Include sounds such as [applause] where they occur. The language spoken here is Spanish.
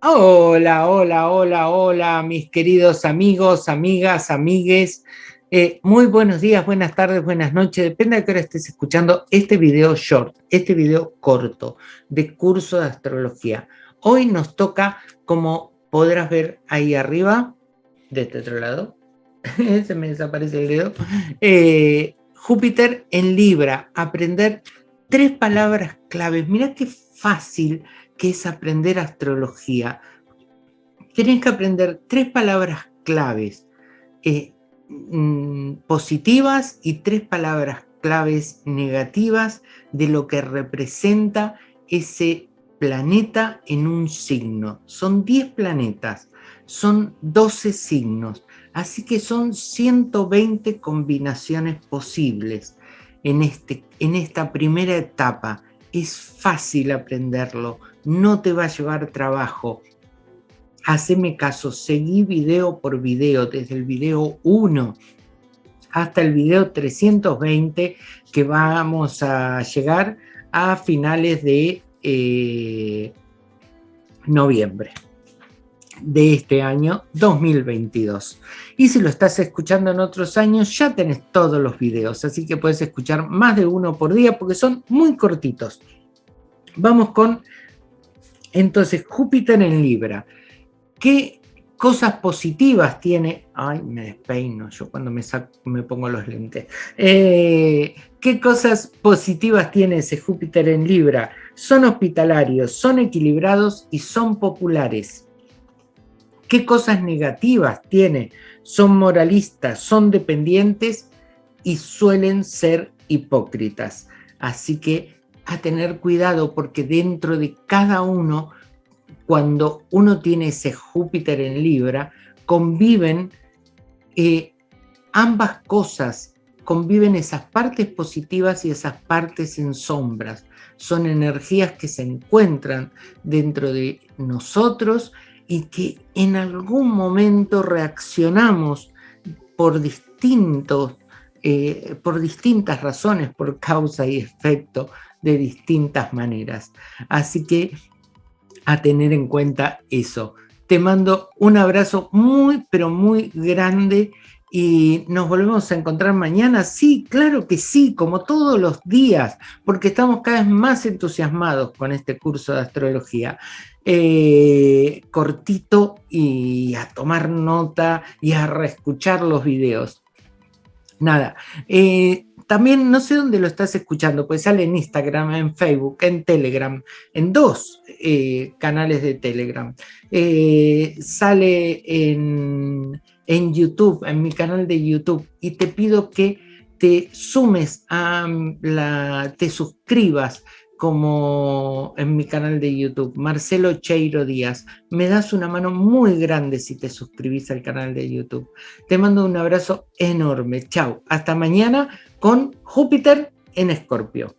Hola, hola, hola, hola, mis queridos amigos, amigas, amigues. Eh, muy buenos días, buenas tardes, buenas noches. Depende de qué hora estés escuchando este video short, este video corto de curso de astrología. Hoy nos toca, como podrás ver ahí arriba, de este otro lado, [laughs] se me desaparece el dedo, eh, Júpiter en Libra, aprender tres palabras claves. Mira qué fácil que es aprender astrología. Tienes que aprender tres palabras claves eh, mm, positivas y tres palabras claves negativas de lo que representa ese planeta en un signo. Son 10 planetas, son 12 signos, así que son 120 combinaciones posibles en, este, en esta primera etapa. Es fácil aprenderlo, no te va a llevar trabajo. Haceme caso, seguí video por video, desde el video 1 hasta el video 320, que vamos a llegar a finales de eh, noviembre de este año 2022. Y si lo estás escuchando en otros años, ya tenés todos los videos, así que puedes escuchar más de uno por día porque son muy cortitos. Vamos con entonces, Júpiter en Libra, ¿qué cosas positivas tiene? Ay, me despeino yo cuando me, me pongo los lentes. Eh, ¿Qué cosas positivas tiene ese Júpiter en Libra? Son hospitalarios, son equilibrados y son populares. ¿Qué cosas negativas tiene? Son moralistas, son dependientes y suelen ser hipócritas. Así que a tener cuidado porque dentro de cada uno, cuando uno tiene ese Júpiter en Libra, conviven eh, ambas cosas, conviven esas partes positivas y esas partes en sombras. Son energías que se encuentran dentro de nosotros y que en algún momento reaccionamos por distintos eh, por distintas razones, por causa y efecto, de distintas maneras. Así que a tener en cuenta eso. Te mando un abrazo muy, pero muy grande y nos volvemos a encontrar mañana. Sí, claro que sí, como todos los días, porque estamos cada vez más entusiasmados con este curso de astrología. Eh, cortito y a tomar nota y a reescuchar los videos. Nada, eh, también no sé dónde lo estás escuchando, pues sale en Instagram, en Facebook, en Telegram, en dos eh, canales de Telegram. Sale en, en YouTube, en mi canal de YouTube, y te pido que te sumes a la, te suscribas como en mi canal de YouTube, Marcelo Cheiro Díaz. Me das una mano muy grande si te suscribís al canal de YouTube. Te mando un abrazo enorme. Chao. Hasta mañana con Júpiter en Escorpio.